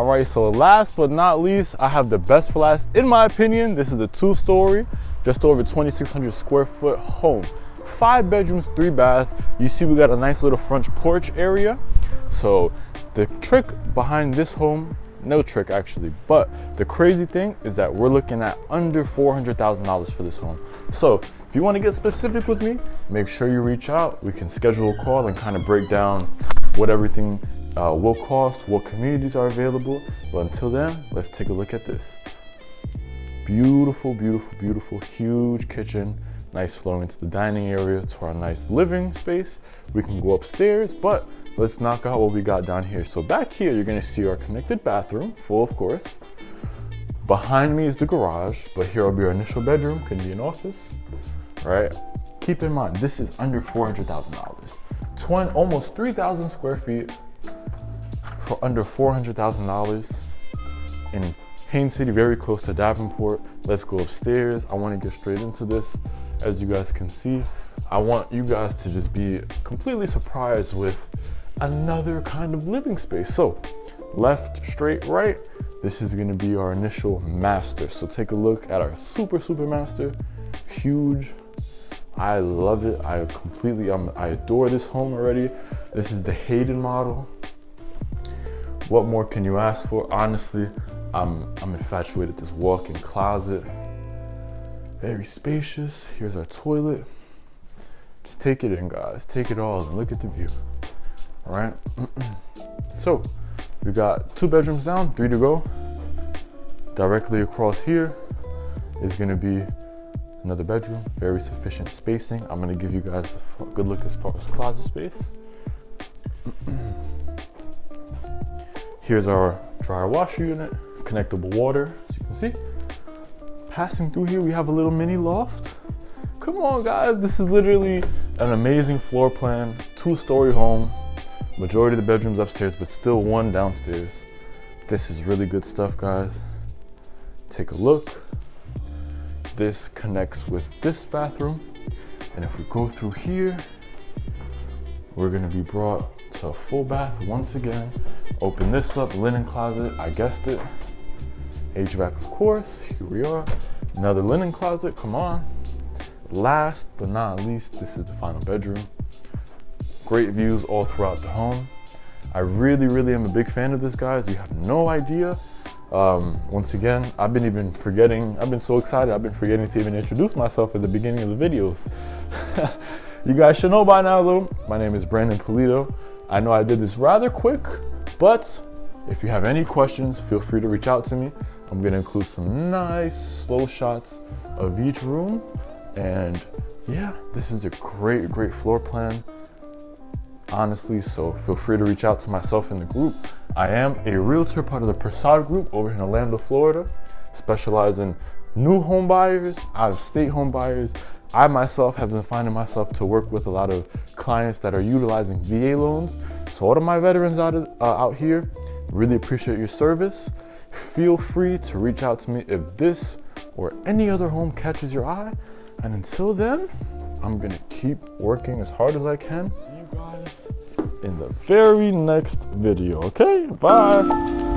right, so last but not least, I have the best for last. In my opinion, this is a two-story, just over 2,600 square foot home. Five bedrooms, three bath. You see we got a nice little front porch area. So the trick behind this home, no trick actually, but the crazy thing is that we're looking at under $400,000 for this home. So if you wanna get specific with me, make sure you reach out. We can schedule a call and kind of break down what everything uh, will cost, what communities are available. But until then, let's take a look at this. Beautiful, beautiful, beautiful, huge kitchen. Nice flow into the dining area to our nice living space. We can go upstairs, but let's knock out what we got down here. So back here, you're gonna see our connected bathroom, full of course. Behind me is the garage, but here will be our initial bedroom, can be an office, right? Keep in mind, this is under $400,000. 20, almost 3,000 square feet for under $400,000 in Haines City, very close to Davenport. Let's go upstairs. I wanna get straight into this. As you guys can see, I want you guys to just be completely surprised with another kind of living space. So left, straight, right, this is gonna be our initial master. So take a look at our super, super master, huge. I love it. I completely, um, I adore this home already. This is the Hayden model. What more can you ask for? Honestly, I'm, I'm infatuated this walk-in closet. Very spacious. Here's our toilet. Just take it in, guys. Take it all and look at the view. All right. so we got two bedrooms down, three to go. Directly across here is gonna be another bedroom, very sufficient spacing. I'm gonna give you guys a good look as far as closet space. Here's our dryer washer unit, connectable water, as you can see. Passing through here, we have a little mini loft. Come on guys, this is literally an amazing floor plan, two story home. Majority of the bedrooms upstairs, but still one downstairs. This is really good stuff, guys. Take a look. This connects with this bathroom. And if we go through here, we're gonna be brought to a full bath once again. Open this up, linen closet, I guessed it. HVAC, of course, here we are. Another linen closet, come on. Last but not least, this is the final bedroom. Great views all throughout the home. I really, really am a big fan of this, guys. You have no idea. Um, once again, I've been even forgetting, I've been so excited, I've been forgetting to even introduce myself at the beginning of the videos. you guys should know by now though, my name is Brandon Pulido. I know I did this rather quick, but if you have any questions, feel free to reach out to me. I'm gonna include some nice slow shots of each room. And yeah, this is a great, great floor plan, honestly. So feel free to reach out to myself in the group. I am a realtor, part of the Prasad group over in Orlando, Florida, specialize in new home buyers, out of state home buyers. I myself have been finding myself to work with a lot of clients that are utilizing VA loans. So all of my veterans out, of, uh, out here, really appreciate your service feel free to reach out to me if this or any other home catches your eye. And until then, I'm gonna keep working as hard as I can. See you guys in the very next video, okay? Bye.